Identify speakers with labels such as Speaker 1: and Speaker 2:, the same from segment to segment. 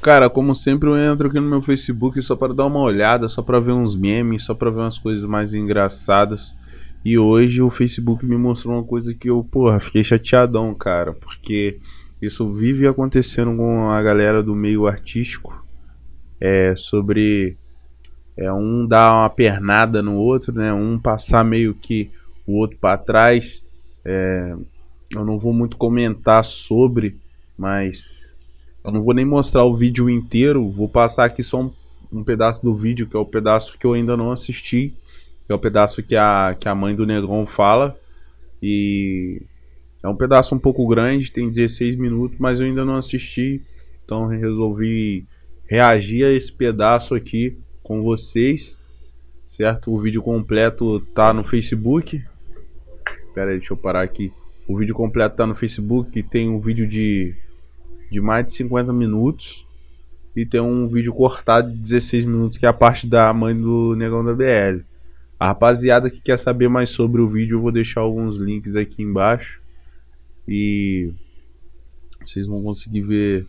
Speaker 1: Cara, como sempre eu entro aqui no meu Facebook só para dar uma olhada, só para ver uns memes, só para ver umas coisas mais engraçadas. E hoje o Facebook me mostrou uma coisa que eu, porra, fiquei chateadão, cara, porque isso vive acontecendo com a galera do meio artístico. É sobre é um dar uma pernada no outro, né? Um passar meio que o outro para trás. É, eu não vou muito comentar sobre, mas eu não vou nem mostrar o vídeo inteiro. Vou passar aqui só um, um pedaço do vídeo, que é o pedaço que eu ainda não assisti. Que é o pedaço que a, que a mãe do Negron fala. E é um pedaço um pouco grande, tem 16 minutos, mas eu ainda não assisti. Então resolvi reagir a esse pedaço aqui com vocês, certo? O vídeo completo tá no Facebook. Pera aí, deixa eu parar aqui. O vídeo completo tá no Facebook, tem um vídeo de, de mais de 50 minutos. E tem um vídeo cortado de 16 minutos, que é a parte da mãe do Negão da BL. A rapaziada que quer saber mais sobre o vídeo, eu vou deixar alguns links aqui embaixo. E vocês vão conseguir ver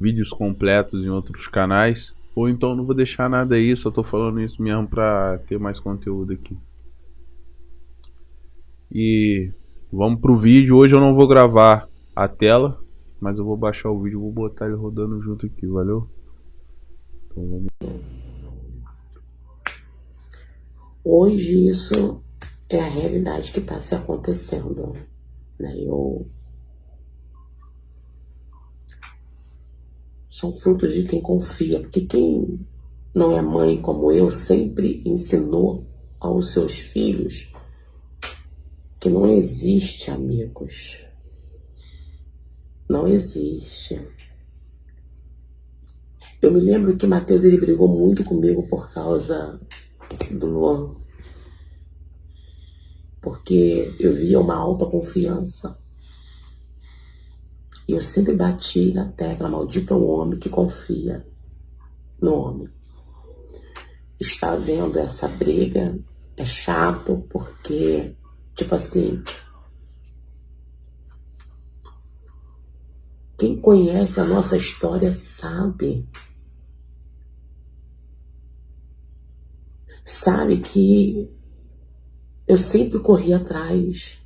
Speaker 1: vídeos completos em outros canais. Ou então não vou deixar nada aí, só tô falando isso mesmo pra ter mais conteúdo aqui. E vamos pro vídeo. Hoje eu não vou gravar a tela, mas eu vou baixar o vídeo vou botar ele rodando junto aqui, valeu? Então vamos.
Speaker 2: Hoje isso é a realidade que está se acontecendo. Né? Eu são frutos de quem confia, porque quem não é mãe como eu sempre ensinou aos seus filhos que não existe amigos. Não existe. Eu me lembro que Mateus ele brigou muito comigo por causa do Luan. Porque eu via uma alta confiança e eu sempre bati na tecla, maldito o homem que confia no homem. Está vendo essa briga, é chato porque, tipo assim, quem conhece a nossa história sabe. Sabe que eu sempre corri atrás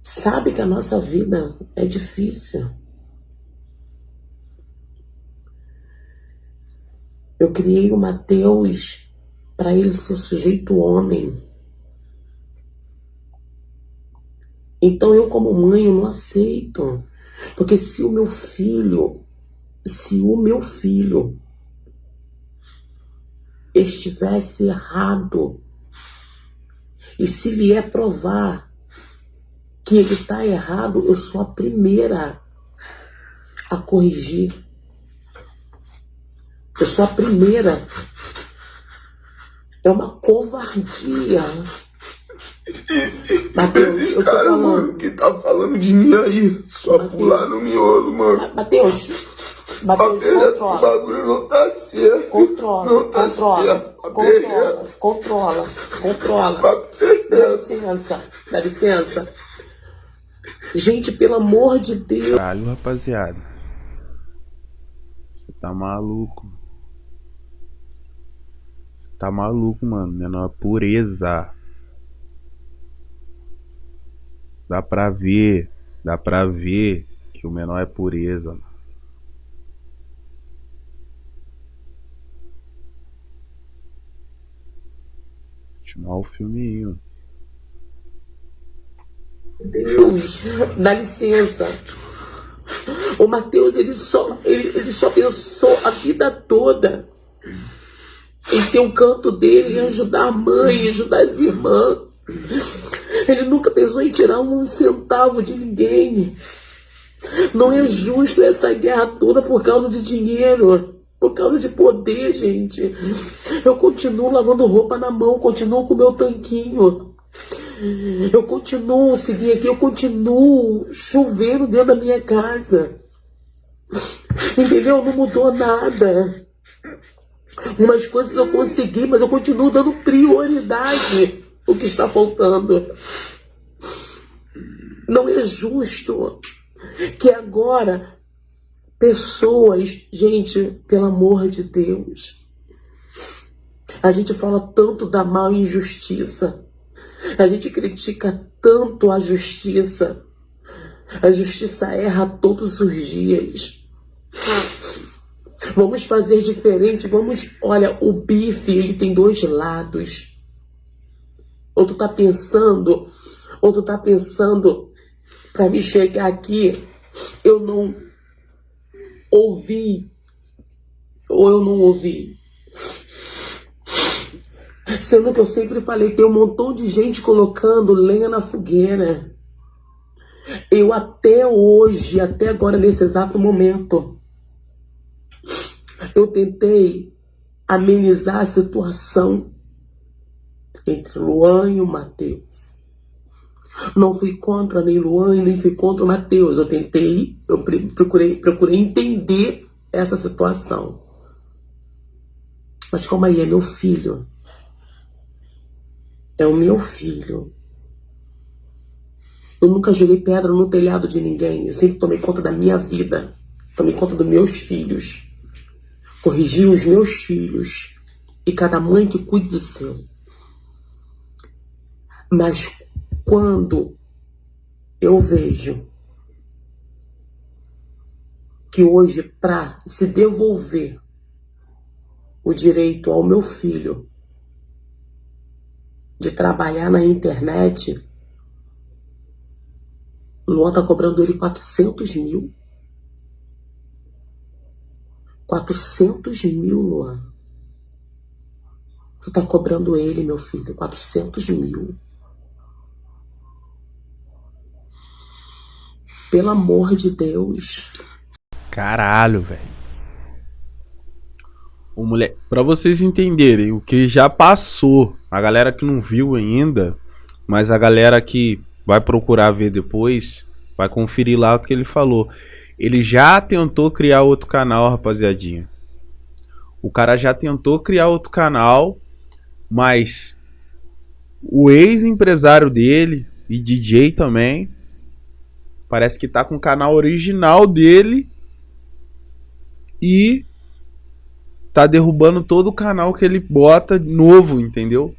Speaker 2: sabe que a nossa vida é difícil. Eu criei o Mateus para ele ser sujeito homem. Então eu como mãe eu não aceito. Porque se o meu filho, se o meu filho estivesse errado, e se vier provar que ele está errado, eu sou a primeira a corrigir. Eu sou a primeira. É uma covardia.
Speaker 3: Mateus, eu tô cara, mano, que tá falando de mim aí? Só Mateus. pular no miolo, mano.
Speaker 2: Matheus, Matheus, controla. O
Speaker 3: bagulho não tá certo.
Speaker 2: Controla,
Speaker 3: não tá
Speaker 2: controla,
Speaker 3: certo.
Speaker 2: Controla, controla, controla. Dá licença, dá licença. Gente, pelo amor de Deus.
Speaker 1: Caralho, rapaziada. Você tá maluco. Você tá maluco, mano. Menor pureza. Dá pra ver. Dá pra ver que o menor é pureza. Continuar o filminho.
Speaker 2: Deus, dá licença. O Mateus, ele só, ele, ele só pensou a vida toda em ter o um canto dele, em ajudar a mãe, em ajudar as irmãs. Ele nunca pensou em tirar um centavo de ninguém. Não é justo essa guerra toda por causa de dinheiro, por causa de poder, gente. Eu continuo lavando roupa na mão, continuo com meu tanquinho. Eu continuo, se vir aqui, eu continuo chovendo dentro da minha casa. Entendeu? Não mudou nada. Umas coisas eu consegui, mas eu continuo dando prioridade o que está faltando. Não é justo Que agora pessoas, gente, pelo amor de Deus, a gente fala tanto da mal injustiça, a gente critica tanto a justiça, a justiça erra todos os dias. Vamos fazer diferente, vamos, olha, o bife, ele tem dois lados. Ou tu tá pensando, ou tu tá pensando, para me chegar aqui, eu não ouvi, ou eu não ouvi. Sendo que eu sempre falei, tem um montão de gente colocando lenha na fogueira. Eu até hoje, até agora, nesse exato momento, eu tentei amenizar a situação entre Luan e o Matheus. Não fui contra nem Luan nem fui contra o Matheus. Eu tentei, eu procurei, procurei entender essa situação. Mas como aí é meu filho. É o meu filho. Eu nunca joguei pedra no telhado de ninguém. Eu sempre tomei conta da minha vida. Tomei conta dos meus filhos corrigir os meus filhos e cada mãe que cuide do seu. Mas quando eu vejo que hoje, para se devolver o direito ao meu filho de trabalhar na internet, Luan tá cobrando ele 400 mil. 400 mil, Luan. Tu tá cobrando ele, meu filho, 400 mil. Pelo amor de Deus.
Speaker 1: Caralho, velho. O mulher, para vocês entenderem o que já passou, a galera que não viu ainda, mas a galera que vai procurar ver depois, vai conferir lá o que ele falou. Ele já tentou criar outro canal, rapaziadinha. O cara já tentou criar outro canal, mas o ex-empresário dele e DJ também parece que tá com o canal original dele e tá derrubando todo o canal que ele bota novo, entendeu?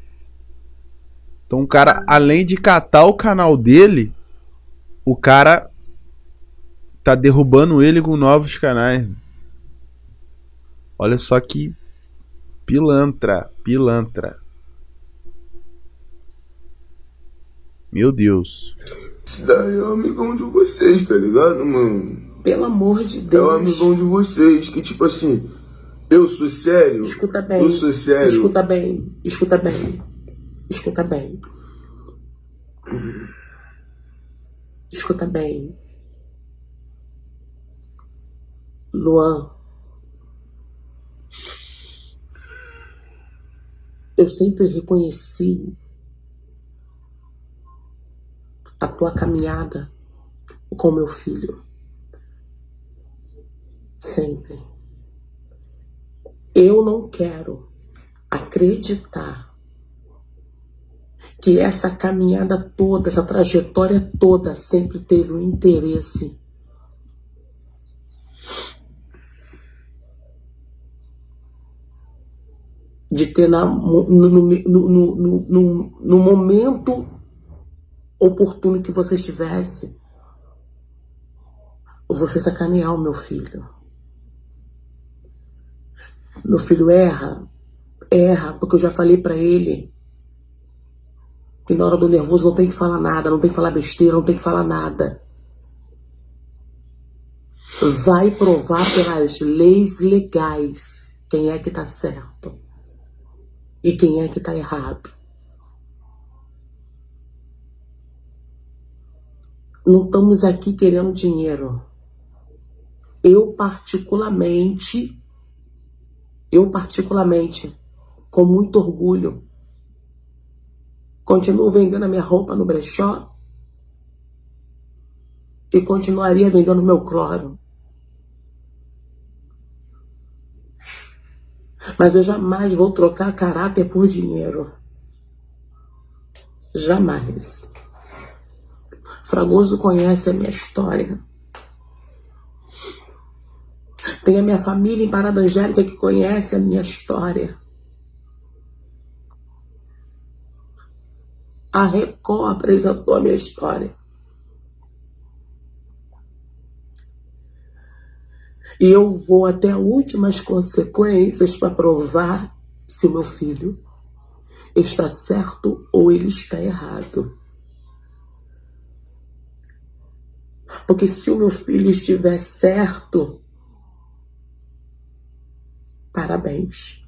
Speaker 1: Então o cara, além de catar o canal dele, o cara tá derrubando ele com novos canais. Olha só que pilantra, pilantra. Meu Deus.
Speaker 3: Esse daí é o amigão de vocês, tá ligado, mano?
Speaker 2: Pelo amor de Deus.
Speaker 3: É o amigão de vocês, que tipo assim, eu sou sério.
Speaker 2: Escuta bem.
Speaker 3: Eu sou sério.
Speaker 2: Escuta bem, escuta bem. Escuta bem. Escuta bem. Luan, eu sempre reconheci a tua caminhada com meu filho. Sempre. Eu não quero acreditar que essa caminhada toda, essa trajetória toda sempre teve um interesse de ter na, no, no, no, no, no momento oportuno que você estivesse, você sacanear o meu filho. Meu filho erra, erra, porque eu já falei para ele que na hora do nervoso não tem que falar nada, não tem que falar besteira, não tem que falar nada. Vai provar pelas leis legais quem é que tá certo e quem é que está errado. Não estamos aqui querendo dinheiro. Eu particularmente, eu particularmente, com muito orgulho, continuo vendendo a minha roupa no brechó e continuaria vendendo meu cloro. Mas eu jamais vou trocar caráter por dinheiro. Jamais. Fragoso conhece a minha história. Tem a minha família em Parada Angélica que conhece a minha história. A Record apresentou a minha história. E eu vou até últimas consequências para provar se o meu filho está certo ou ele está errado. Porque se o meu filho estiver certo, parabéns.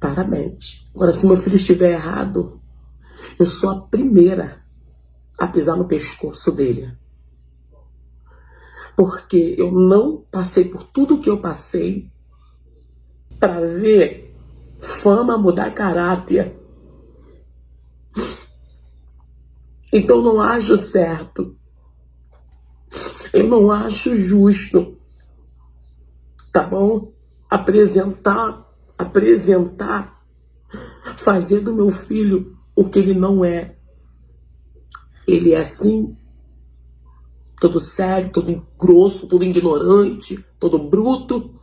Speaker 2: Parabéns. Agora, se meu filho estiver errado, eu sou a primeira a pisar no pescoço dele. Porque eu não passei por tudo que eu passei para ver fama mudar caráter. Então não acho certo. Eu não acho justo. Tá bom? Apresentar, apresentar, fazer do meu filho o que ele não é. Ele é assim, todo sério, todo grosso, todo ignorante, todo bruto.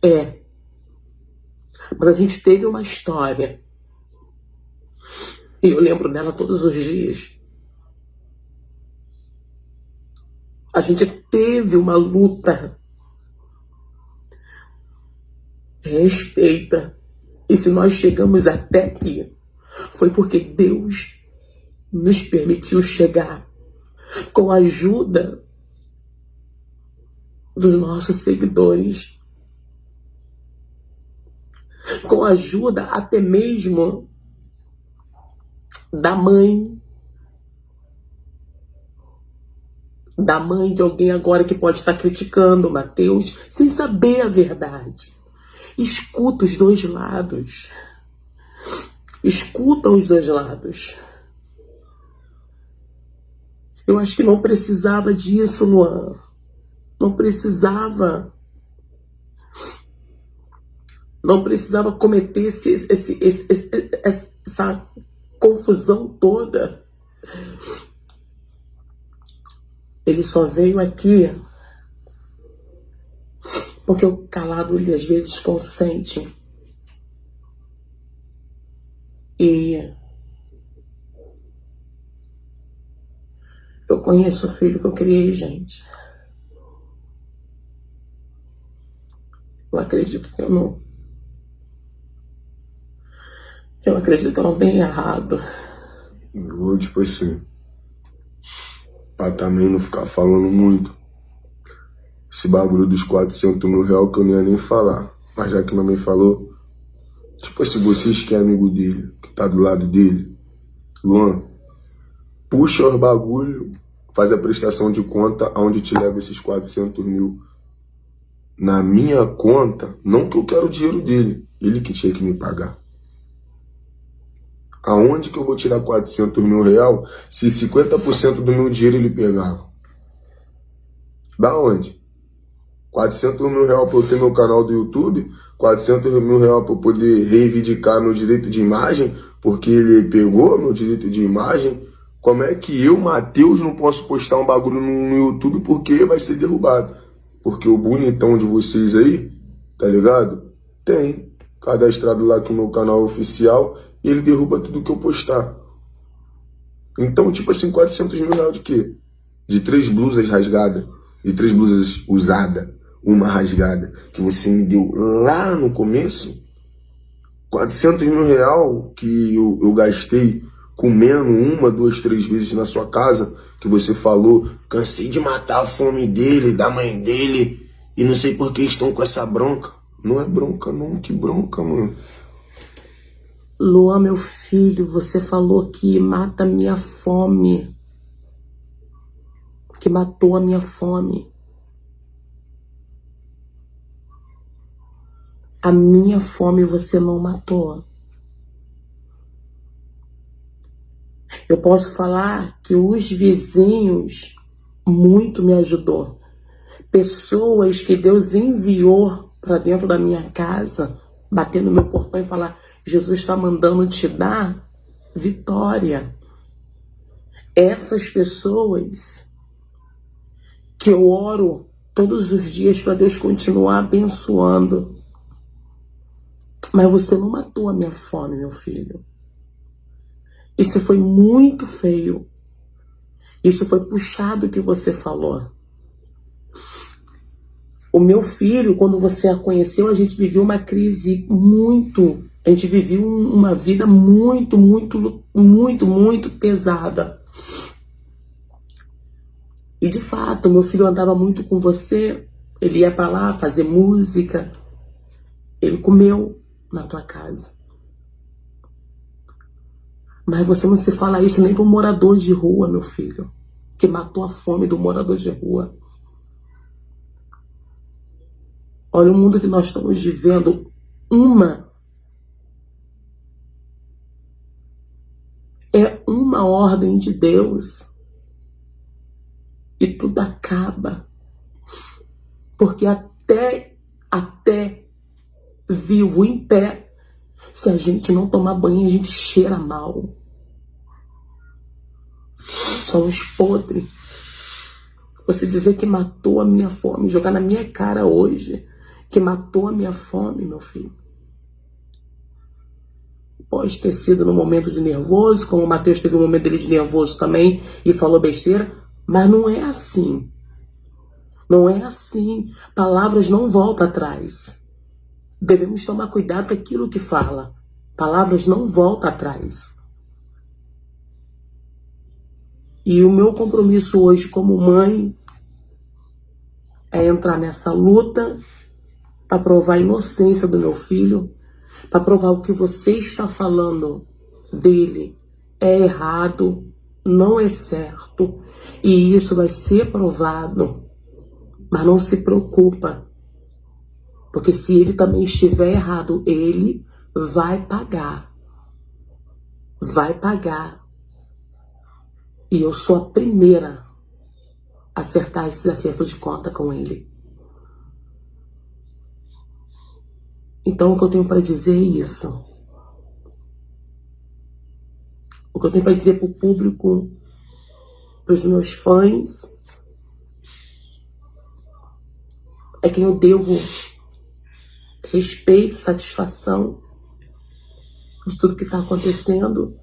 Speaker 2: É. Mas a gente teve uma história. E eu lembro dela todos os dias. A gente teve uma luta. Respeita. E se nós chegamos até aqui, foi porque Deus nos permitiu chegar com a ajuda dos nossos seguidores com ajuda até mesmo da mãe. Da mãe de alguém agora que pode estar criticando Mateus sem saber a verdade. Escuta os dois lados. Escuta os dois lados. Eu acho que não precisava disso, Luan. Não precisava não precisava cometer esse, esse, esse, essa confusão toda. Ele só veio aqui porque o calado ele às vezes consente. E eu conheço o filho que eu criei, gente. Eu acredito que eu não eu acredito que eu não tenho errado.
Speaker 3: vou, tipo assim, pra também não ficar falando muito. Esse bagulho dos 400 mil reais que eu não ia nem falar. Mas já que mamãe falou, tipo assim, vocês que é amigo dele, que tá do lado dele, Luan, puxa os bagulho, faz a prestação de conta aonde te leva esses 400 mil. Na minha conta, não que eu quero o dinheiro dele, ele que tinha que me pagar. Aonde que eu vou tirar 400 mil real se 50% do meu dinheiro ele pegava? Da onde? 400 mil real para eu ter meu canal do YouTube, 400 mil real para eu poder reivindicar meu direito de imagem, porque ele pegou meu direito de imagem. Como é que eu, Matheus, não posso postar um bagulho no, YouTube porque vai ser derrubado? Porque o bonitão de vocês aí, tá ligado? Tem cadastrado lá que o meu canal é oficial e ele derruba tudo que eu postar. Então, tipo assim, 400 mil reais de quê? De três blusas rasgadas, de três blusas usadas, uma rasgada, que você me deu lá no começo, 400 mil reais que eu, eu gastei comendo uma, duas, três vezes na sua casa, que você falou, cansei de matar a fome dele, da mãe dele, e não sei por que estão com essa bronca. Não é bronca não, que bronca, mano.
Speaker 2: Luan, meu filho, você falou que mata minha fome. Que matou a minha fome. A minha fome você não matou. Eu posso falar que os vizinhos muito me ajudou. Pessoas que Deus enviou para dentro da minha casa, bater no meu portão e falar: Jesus está mandando te dar vitória. Essas pessoas que eu oro todos os dias para Deus continuar abençoando. Mas você não matou a minha fome, meu filho. Isso foi muito feio. Isso foi puxado que você falou. O meu filho, quando você a conheceu, a gente viveu uma crise muito. A gente viveu uma vida muito, muito, muito, muito pesada. E de fato, meu filho andava muito com você. Ele ia para lá fazer música. Ele comeu na tua casa. Mas você não se fala isso nem para morador de rua, meu filho, que matou a fome do morador de rua. Olha o mundo que nós estamos vivendo. Uma ordem de Deus e tudo acaba. Porque até até vivo em pé, se a gente não tomar banho, a gente cheira mal. Somos podres. Você dizer que matou a minha fome, jogar na minha cara hoje, que matou a minha fome, meu filho. Pode ter sido no momento de nervoso, como o Mateus teve um momento dele de nervoso também e falou besteira, mas não é assim. Não é assim. Palavras não voltam atrás. Devemos tomar cuidado com aquilo que fala. Palavras não voltam atrás. E o meu compromisso hoje como mãe é entrar nessa luta para provar a inocência do meu filho, para provar o que você está falando dele é errado, não é certo, e isso vai ser provado. Mas não se preocupa, porque se ele também estiver errado, ele vai pagar. Vai pagar. E eu sou a primeira a acertar esses acertos de conta com ele. Então, o que eu tenho para dizer é isso. O que eu tenho para dizer para o público, para os meus fãs, é que eu devo respeito, satisfação de tudo que está acontecendo,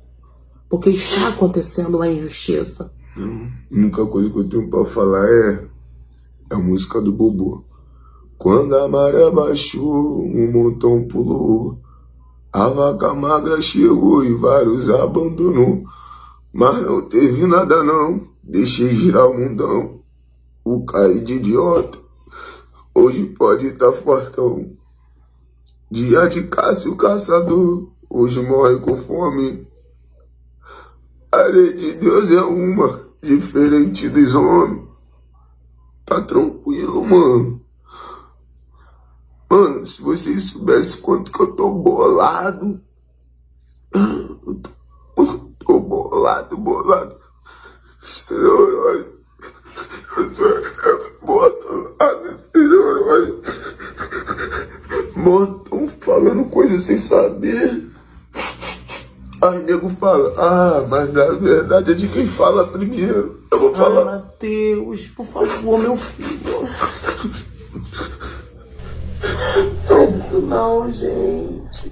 Speaker 2: porque está acontecendo uma injustiça.
Speaker 3: A única coisa que eu tenho para falar é a música do Bobo. Quando a maré baixou, um montão pulou. A vaca magra chegou e vários abandonou. Mas não teve nada não, deixei girar o mundão. O cair de idiota, hoje pode estar tá fortão. Dia de caça o caçador, hoje morre com fome. A lei de Deus é uma, diferente dos homens. Tá tranquilo, mano. Mano, se vocês soubessem quanto que eu tô bolado. Eu tô, tô bolado, bolado. Senhor, olha. Eu tô bolado, senhor, olha. Mano, tão falando coisas sem saber. Aí nego fala, ah, mas a verdade é de quem fala primeiro. Eu vou falar.
Speaker 2: Ai, Matheus, por favor, meu filho. Faz isso não, gente.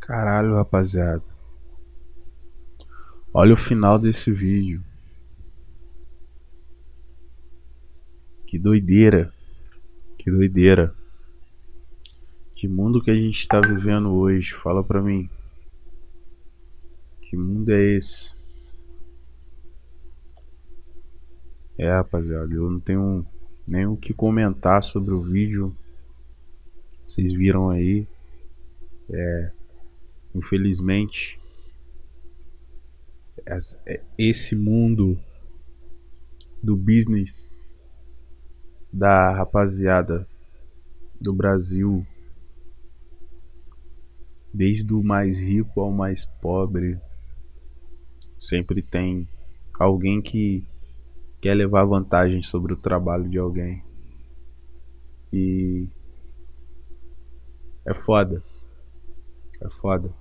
Speaker 1: Caralho, rapaziada. Olha o final desse vídeo. Que doideira. Que doideira. Que mundo que a gente tá vivendo hoje? Fala pra mim. Que mundo é esse? É, rapaziada, eu não tenho nem o que comentar sobre o vídeo. Vocês viram aí. É, infelizmente, é, esse mundo do business da rapaziada do Brasil, desde o mais rico ao mais pobre, sempre tem alguém que quer levar vantagem sobre o trabalho de alguém. E é foda. É foda.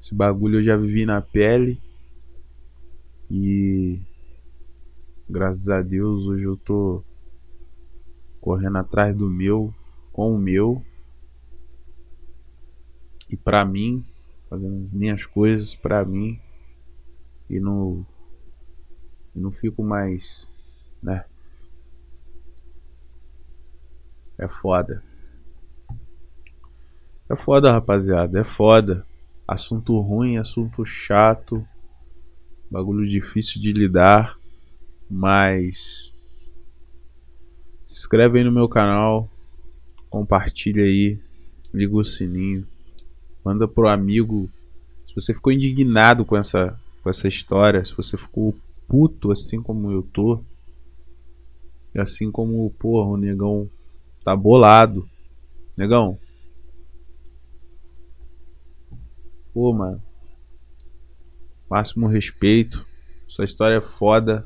Speaker 1: Esse bagulho eu já vivi na pele. E graças a Deus hoje eu tô correndo atrás do meu, com o meu. E pra mim, fazendo as minhas coisas pra mim. E não, e não fico mais, né? É foda. É foda, rapaziada. É foda. Assunto ruim, assunto chato. Bagulho difícil de lidar. Mas. Se inscreve aí no meu canal. Compartilha aí. Liga o sininho. Manda pro amigo. Se você ficou indignado com essa, com essa história. Se você ficou puto assim como eu tô. E assim como, porra, o negão tá bolado. Negão. Pô, mano. Máximo respeito. Sua história é foda.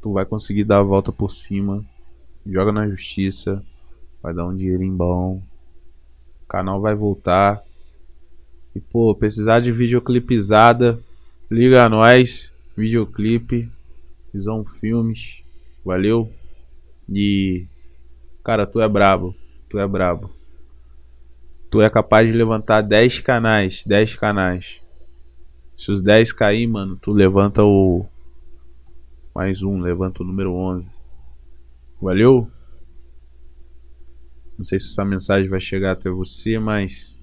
Speaker 1: Tu vai conseguir dar a volta por cima. Joga na justiça. Vai dar um dinheirinho bom. O canal vai voltar. E, pô, precisar de videoclipizada. Liga a nós. Videoclipe. Visão Filmes. Valeu. E. Cara, tu é brabo. Tu é brabo. Tu é capaz de levantar 10 canais. 10 canais. Se os 10 cair, mano, tu levanta o. Mais um, levanta o número 11. Valeu? Não sei se essa mensagem vai chegar até você, mas.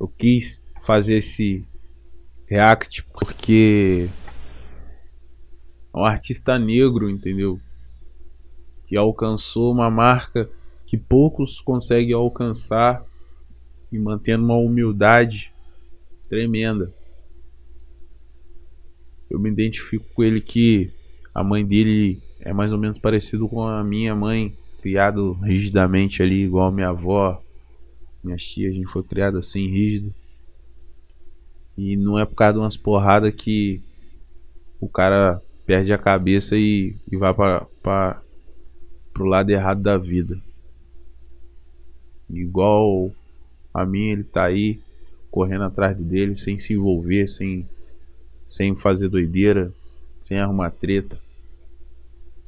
Speaker 1: Eu quis fazer esse react porque. É um artista negro, entendeu? Que alcançou uma marca que poucos conseguem alcançar e mantendo uma humildade tremenda. Eu me identifico com ele que a mãe dele é mais ou menos parecido com a minha mãe, criado rigidamente ali, igual a minha avó, minha tia, a gente foi criado assim, rígido. E não é por causa de umas porradas que o cara perde a cabeça e, e vai para pro lado errado da vida. Igual a mim, ele tá aí correndo atrás dele sem se envolver, sem, sem fazer doideira, sem arrumar treta.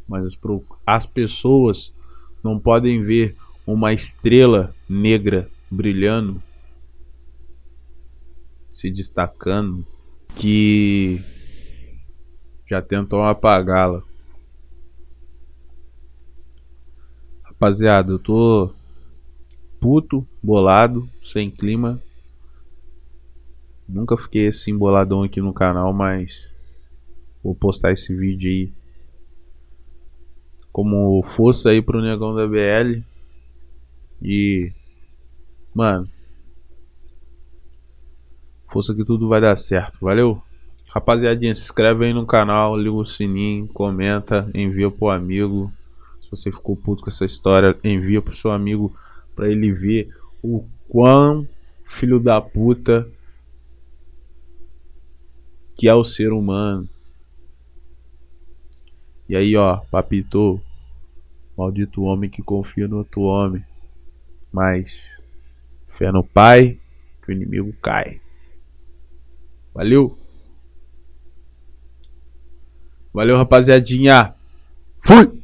Speaker 1: Mas as, as pessoas não podem ver uma estrela negra brilhando, se destacando, que já tentam apagá-la. Rapaziada, eu tô puto, bolado, sem clima. Nunca fiquei assim boladão aqui no canal, mas vou postar esse vídeo aí como força aí pro negão da BL. E mano, força que tudo vai dar certo. Valeu? Rapaziadinha, se inscreve aí no canal, liga o sininho, comenta, envia pro amigo. Se você ficou puto com essa história, envia pro seu amigo para ele ver o quão filho da puta que é o ser humano. E aí, ó, papito, maldito homem que confia no outro homem. Mas fé no pai, que o inimigo cai. Valeu. Valeu, rapaziadinha. Fui.